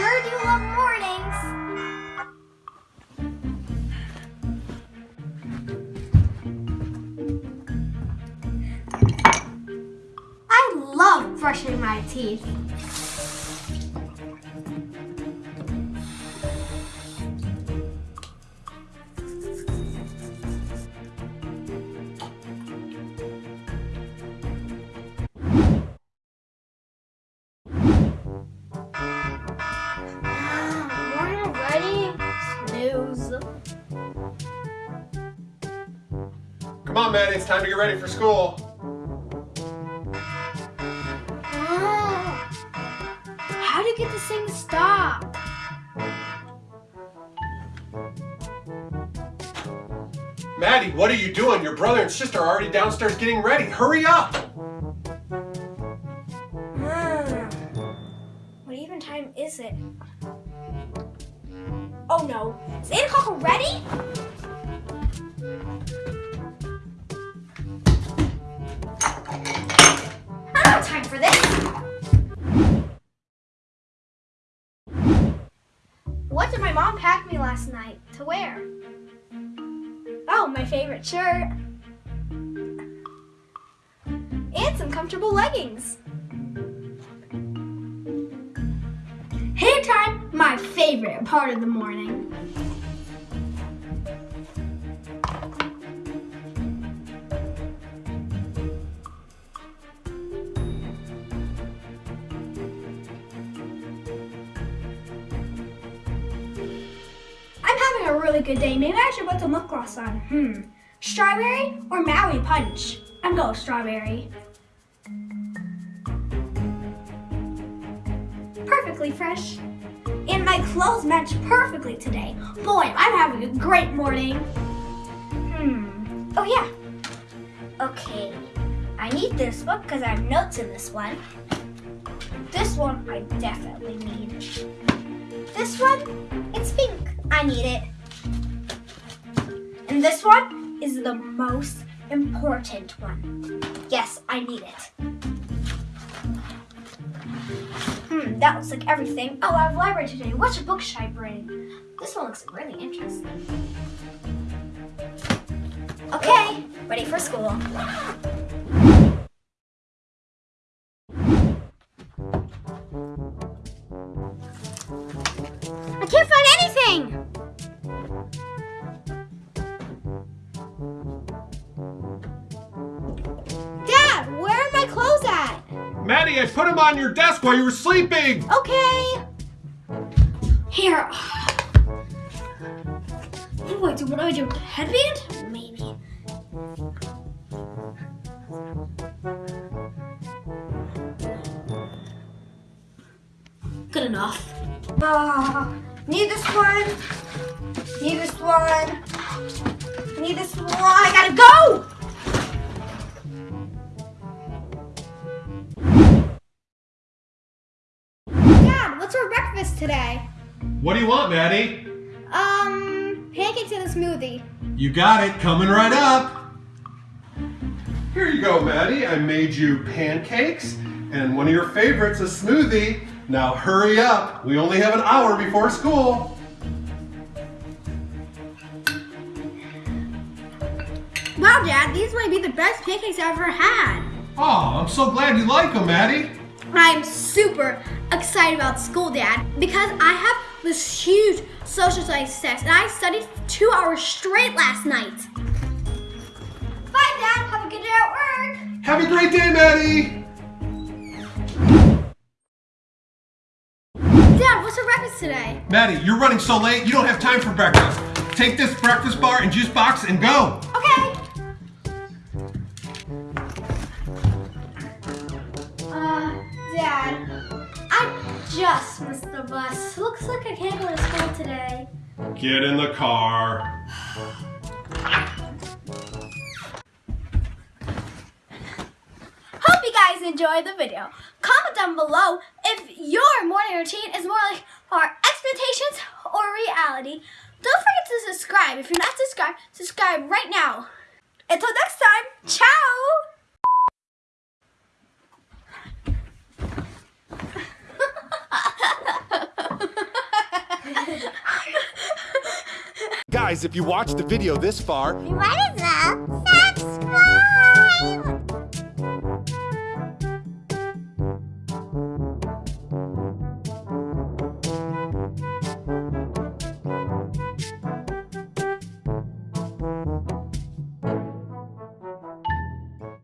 sure do love mornings. I love brushing my teeth. Come on, Maddie, it's time to get ready for school. Oh. How do you get this thing to stop? Maddie, what are you doing? Your brother and sister are already downstairs getting ready. Hurry up! Hmm. What even time is it? Oh no. Is 8 o'clock already? Time for this. What did my mom pack me last night to wear? Oh, my favorite shirt. And some comfortable leggings. Hair time, my favorite part of the morning. I'm having a really good day. Maybe I should put some lip gloss on. Hmm. Strawberry or Maui Punch? I'm going strawberry. Perfectly fresh. And my clothes match perfectly today. Boy, I'm having a great morning. Hmm. Oh yeah. Okay. I need this book because I have notes in this one. This one I definitely need. This one, it's pink. I need it. And this one is the most important one. Yes, I need it. That looks like everything. Oh, I have library today. Which book should I bring? This one looks really interesting. Okay, ready for school. I can't find anything! Maddie, I put them on your desk while you were sleeping! Okay. Here. What do I do? What do I do? Headband? Maybe. Good enough. Ah, need this one. Need this one. Need this one. Today? What do you want, Maddie? Um, pancakes and a smoothie. You got it, coming right up. Here you go, Maddie. I made you pancakes and one of your favorites, a smoothie. Now hurry up. We only have an hour before school. Wow, Dad, these might be the best pancakes I've ever had. Oh, I'm so glad you like them, Maddie. I'm super excited about school, Dad, because I have this huge social studies test, and I studied two hours straight last night. Bye, Dad. Have a good day at work. Have a great day, Maddie. Dad, what's for breakfast today? Maddie, you're running so late, you don't have time for breakfast. Take this breakfast bar and juice box and go. Okay. Looks like I can't go to school today. Get in the car. Hope you guys enjoyed the video. Comment down below if your morning routine is more like our expectations or reality. Don't forget to subscribe. If you're not subscribed, subscribe right now. Until next time, Guys, if you watched the video this far, you might as well subscribe!